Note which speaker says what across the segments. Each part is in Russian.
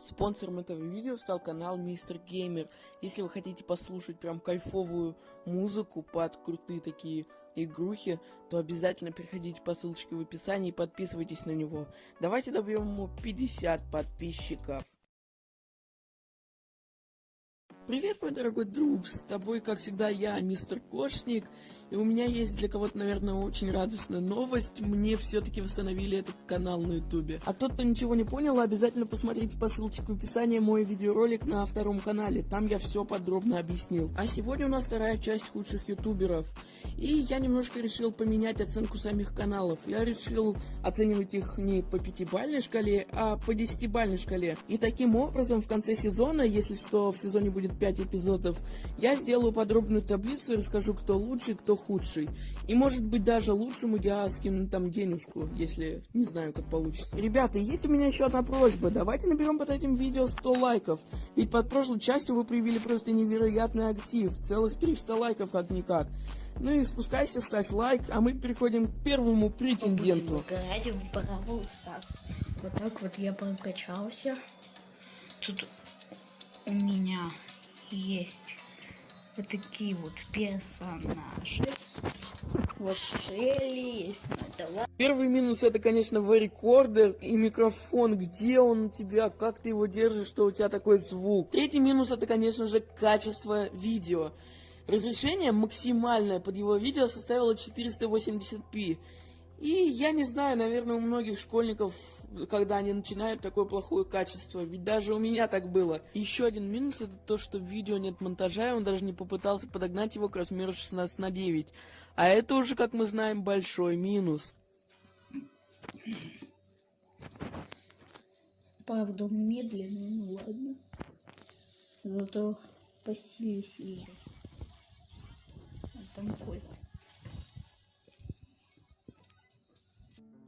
Speaker 1: Спонсором этого видео стал канал Мистер Геймер. Если вы хотите послушать прям кайфовую музыку под крутые такие игрухи, то обязательно переходите по ссылочке в описании и подписывайтесь на него. Давайте добьем ему 50 подписчиков. Привет, мой дорогой друг, с тобой, как всегда, я, мистер Кошник, и у меня есть для кого-то, наверное, очень радостная новость, мне все-таки восстановили этот канал на ютубе. А тот, кто ничего не понял, обязательно посмотрите по ссылочке в описании мой видеоролик на втором канале, там я все подробно объяснил. А сегодня у нас вторая часть худших ютуберов, и я немножко решил поменять оценку самих каналов, я решил оценивать их не по пятибальной шкале, а по десятибальной шкале. И таким образом, в конце сезона, если что, в сезоне будет 5 эпизодов, я сделаю подробную таблицу и расскажу, кто лучший, кто худший. И может быть даже лучшему я скину там денежку, если не знаю, как получится. Ребята, есть у меня еще одна просьба. Давайте наберем под этим видео 100 лайков. Ведь под прошлой частью вы проявили просто невероятный актив. Целых 300 лайков как-никак. Ну и спускайся, ставь лайк, а мы переходим к первому претенденту.
Speaker 2: Вот так вот я прокачался. Тут у меня есть вот такие вот персонажи. Вот Шелли, есть Натала.
Speaker 1: Первый минус это, конечно, рекордер и микрофон. Где он у тебя, как ты его держишь, что у тебя такой звук. Третий минус это, конечно же, качество видео. Разрешение максимальное под его видео составило 480p. И я не знаю, наверное, у многих школьников, когда они начинают такое плохое качество, ведь даже у меня так было. Еще один минус это то, что в видео нет монтажа, и он даже не попытался подогнать его к размеру 16 на 9. А это уже, как мы знаем, большой минус.
Speaker 2: Правда, медленно, ну ладно. Зато по силе сильнее. Там кольт.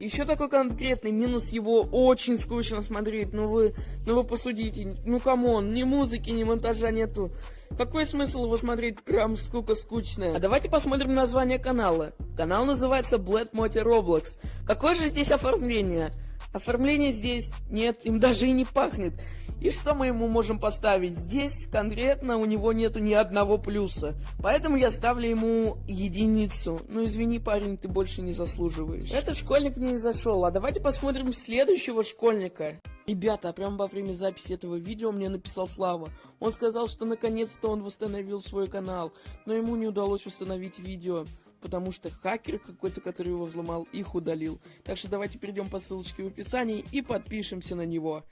Speaker 1: Еще такой конкретный минус его очень скучно смотреть. Ну вы, ну вы посудите. Ну come on, ни музыки, ни монтажа нету. Какой смысл его смотреть прям сколько скучно? А давайте посмотрим название канала. Канал называется Blood Moти Roblox. Какое же здесь оформление? Оформления здесь нет, им даже и не пахнет. И что мы ему можем поставить? Здесь конкретно у него нету ни одного плюса. Поэтому я ставлю ему единицу. Ну извини, парень, ты больше не заслуживаешь. Этот школьник мне не зашел. А давайте посмотрим следующего школьника. Ребята, прямо во время записи этого видео мне написал Слава. Он сказал, что наконец-то он восстановил свой канал, но ему не удалось восстановить видео, потому что хакер какой-то, который его взломал, их удалил. Так что давайте перейдем по ссылочке в описании и подпишемся на него.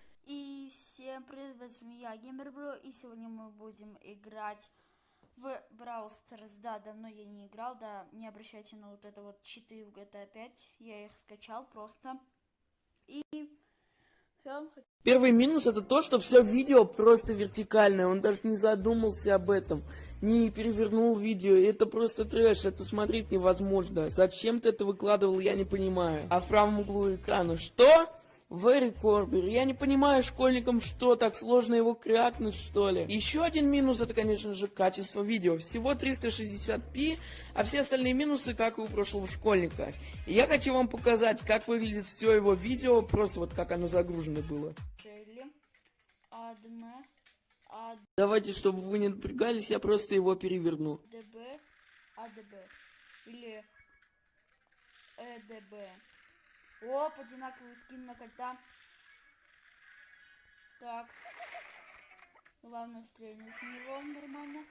Speaker 3: Всем привет, с вами я, Геймербро, и сегодня мы будем играть в Brawl Stars. Да, давно я не играл, да, не обращайте на вот это вот читы в GTA 5, я их скачал просто.
Speaker 1: Первый минус это то, что все видео просто вертикальное, он даже не задумался об этом, не перевернул видео, это просто трэш, это смотреть невозможно. Зачем ты это выкладывал, я не понимаю. А в правом углу экрана что? В рекордер. Я не понимаю школьникам, что так сложно его крякнуть, что ли. Еще один минус, это, конечно же, качество видео. Всего 360p, а все остальные минусы, как и у прошлого школьника. И я хочу вам показать, как выглядит все его видео, просто вот как оно загружено было. Давайте, чтобы вы не напрягались, я просто его переверну.
Speaker 3: ДБ, АДБ. Или ЭДБ. Оп, одинаковый скин на кота. Так. Главное стрельнуть в него нормально.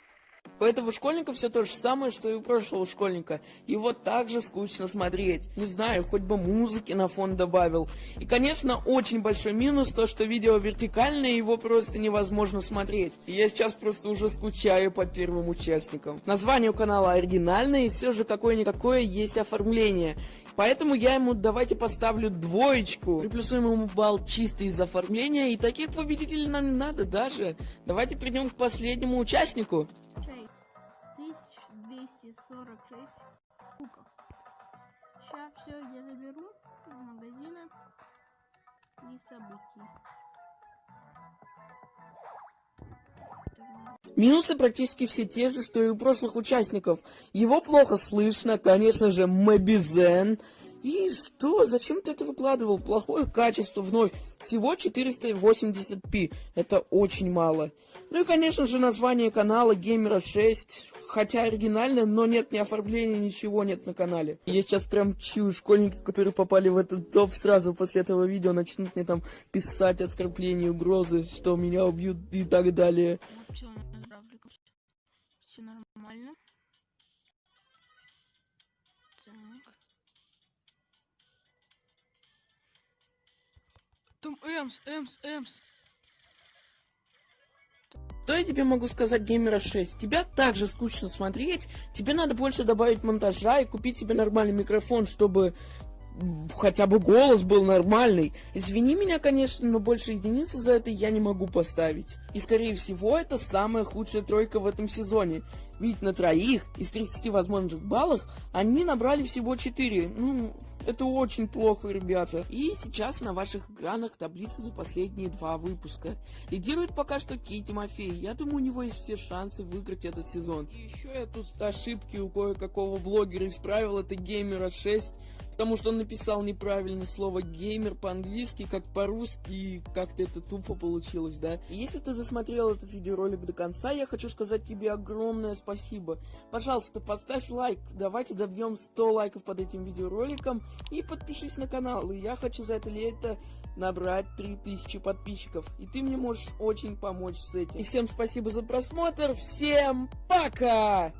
Speaker 1: У этого школьника все то же самое, что и у прошлого школьника. Его также скучно смотреть. Не знаю, хоть бы музыки на фон добавил. И, конечно, очень большой минус то, что видео вертикальное, его просто невозможно смотреть. И я сейчас просто уже скучаю по первым участникам. Название у канала оригинальное, и все же какое-никакое есть оформление. Поэтому я ему давайте поставлю двоечку. Приплюсуем ему балл чисто из оформления. И таких победителей нам не надо даже. Давайте перейдем к последнему участнику.
Speaker 3: 1246 кубков. Сейчас все я заберу из магазина и событий.
Speaker 1: Минусы практически все те же, что и у прошлых участников. Его плохо слышно, конечно же, Мобизен. И что? Зачем ты это выкладывал? Плохое качество вновь. Всего 480p. Это очень мало. Ну и, конечно же, название канала Геймера 6. Хотя оригинальное, но нет ни оформления, ничего нет на канале. Я сейчас прям чую, школьники, которые попали в этот топ, сразу после этого видео начнут мне там писать оскорбления, угрозы, что меня убьют и так далее.
Speaker 4: Там Эмс, Эмс, Эмс.
Speaker 1: Что я тебе могу сказать, Геймера 6? Тебя также скучно смотреть, тебе надо больше добавить монтажа и купить себе нормальный микрофон, чтобы хотя бы голос был нормальный. Извини меня, конечно, но больше единицы за это я не могу поставить. И скорее всего, это самая худшая тройка в этом сезоне. Ведь на троих из 30 возможных баллов они набрали всего 4. Ну, это очень плохо, ребята. И сейчас на ваших экранах таблица за последние два выпуска. Лидирует пока что Кей Тимофей. Я думаю, у него есть все шансы выиграть этот сезон. И еще я тут ошибки у кое-какого блогера исправил. Это Геймера 6. Потому что он написал неправильно слово геймер по-английски, как по-русски, и как-то это тупо получилось, да? Если ты засмотрел этот видеоролик до конца, я хочу сказать тебе огромное спасибо. Пожалуйста, поставь лайк, давайте добьем 100 лайков под этим видеороликом, и подпишись на канал, и я хочу за это лето набрать 3000 подписчиков. И ты мне можешь очень помочь с этим. И всем спасибо за просмотр, всем пока!